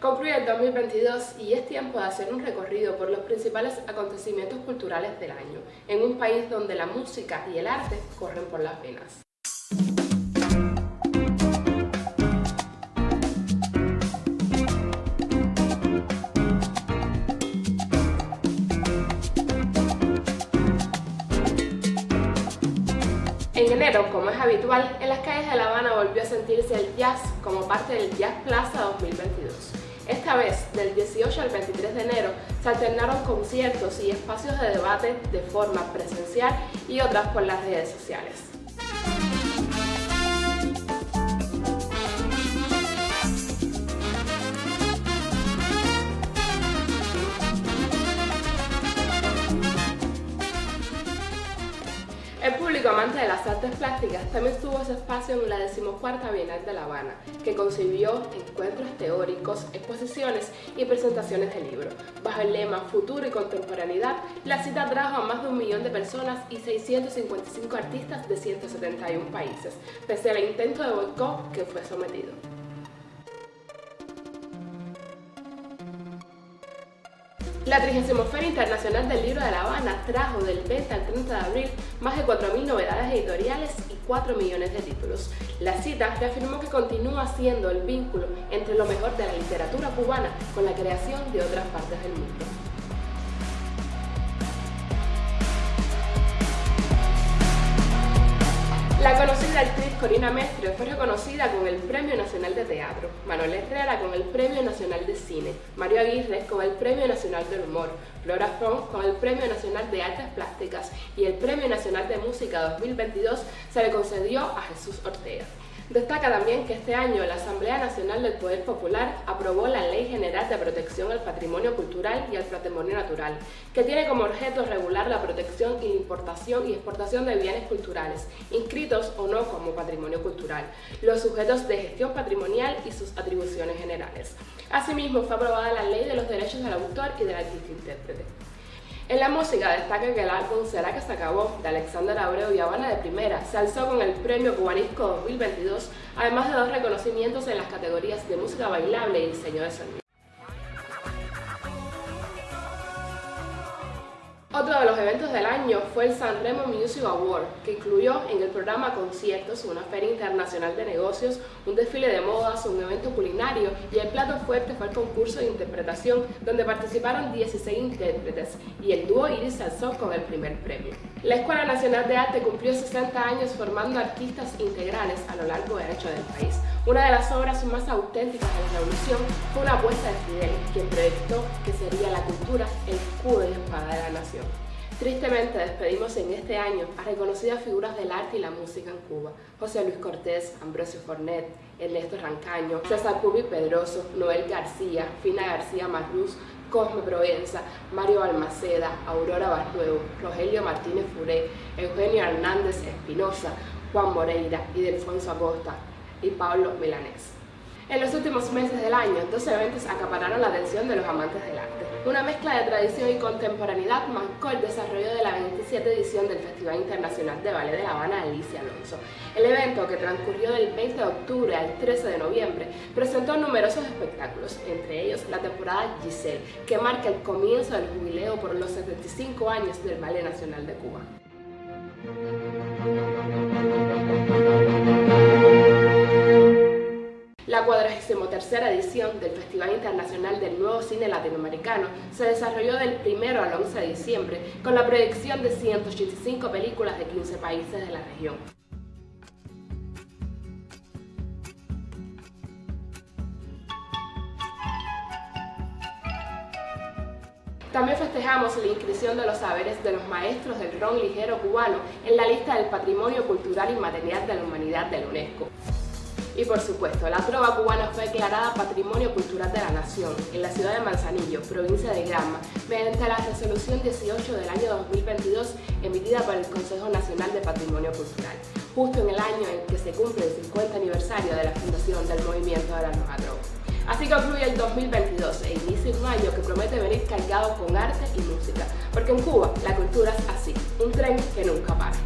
Concluye el 2022 y es tiempo de hacer un recorrido por los principales acontecimientos culturales del año, en un país donde la música y el arte corren por las venas. En enero, como es habitual, en las calles de La Habana volvió a sentirse el jazz como parte del Jazz Plaza 2022. Esta vez, del 18 al 23 de enero, se alternaron conciertos y espacios de debate de forma presencial y otras por las redes sociales. Público amante de las artes plásticas también tuvo su espacio en la decimocuarta Bienal de La Habana, que concibió encuentros teóricos, exposiciones y presentaciones de libros. Bajo el lema Futuro y Contemporaneidad, la cita trajo a más de un millón de personas y 655 artistas de 171 países, pese al intento de boicot que fue sometido. La 30 Feria Internacional del Libro de La Habana trajo del 20 al 30 de abril más de 4.000 novedades editoriales y 4 millones de títulos. La cita reafirmó que continúa siendo el vínculo entre lo mejor de la literatura cubana con la creación de otras partes del mundo. Corina Mestre fue reconocida con el Premio Nacional de Teatro, Manuel Herrera con el Premio Nacional de Cine, Mario Aguirre con el Premio Nacional del Humor, Flora Font con el Premio Nacional de Artes Plásticas y el Premio Nacional de Música 2022 se le concedió a Jesús Ortega. Destaca también que este año la Asamblea Nacional del Poder Popular aprobó la Ley General de Protección al Patrimonio Cultural y al Patrimonio Natural, que tiene como objeto regular la protección importación y exportación de bienes culturales, inscritos o no como patrimonio cultural, los sujetos de gestión patrimonial y sus atribuciones generales. Asimismo, fue aprobada la Ley de los Derechos del Autor y del Artista Intérprete. En la música destaca que el álbum Será que se acabó de Alexander Abreu y Habana de Primera se alzó con el premio Cubanisco 2022, además de dos reconocimientos en las categorías de música bailable y diseño de sonido. Otro de los eventos del año fue el San Remo Music Award, que incluyó en el programa conciertos, una feria internacional de negocios, un desfile de modas, un evento culinario y el plato fuerte fue el concurso de interpretación, donde participaron 16 intérpretes y el dúo Iris alzó con el primer premio. La Escuela Nacional de Arte cumplió 60 años formando artistas integrales a lo largo y ancho del país. Una de las obras más auténticas de la revolución fue una apuesta de Fidel, quien proyectó que sería la cultura el escudo y espada de la nación. Tristemente despedimos en este año a reconocidas figuras del arte y la música en Cuba. José Luis Cortés, Ambrosio Fornet, Ernesto Rancaño, César Pubi Pedroso, Noel García, Fina García Marruz, Cosme Provenza, Mario Balmaceda, Aurora Barruego, Rogelio Martínez Furé, Eugenio Hernández Espinosa, Juan Moreira y Delfonso Acosta, y Pablo Milanés. En los últimos meses del año, dos eventos acapararon la atención de los amantes del arte. Una mezcla de tradición y contemporaneidad marcó el desarrollo de la 27 edición del Festival Internacional de Ballet de La Habana Alicia Alonso. El evento, que transcurrió del 20 de octubre al 13 de noviembre, presentó numerosos espectáculos, entre ellos la temporada Giselle, que marca el comienzo del jubileo por los 75 años del Ballet Nacional de Cuba. 43 edición del Festival Internacional del Nuevo Cine Latinoamericano se desarrolló del 1 al 11 de diciembre con la proyección de 185 películas de 15 países de la región. También festejamos la inscripción de los saberes de los maestros del ron ligero cubano en la lista del Patrimonio Cultural Inmaterial de la Humanidad de la UNESCO. Y por supuesto, la trova cubana fue declarada Patrimonio Cultural de la Nación en la ciudad de Manzanillo, provincia de Granma, mediante la resolución 18 del año 2022 emitida por el Consejo Nacional de Patrimonio Cultural, justo en el año en que se cumple el 50 aniversario de la fundación del movimiento de la nueva droga. Así concluye el 2022 e inicia un año que promete venir cargado con arte y música, porque en Cuba la cultura es así, un tren que nunca para.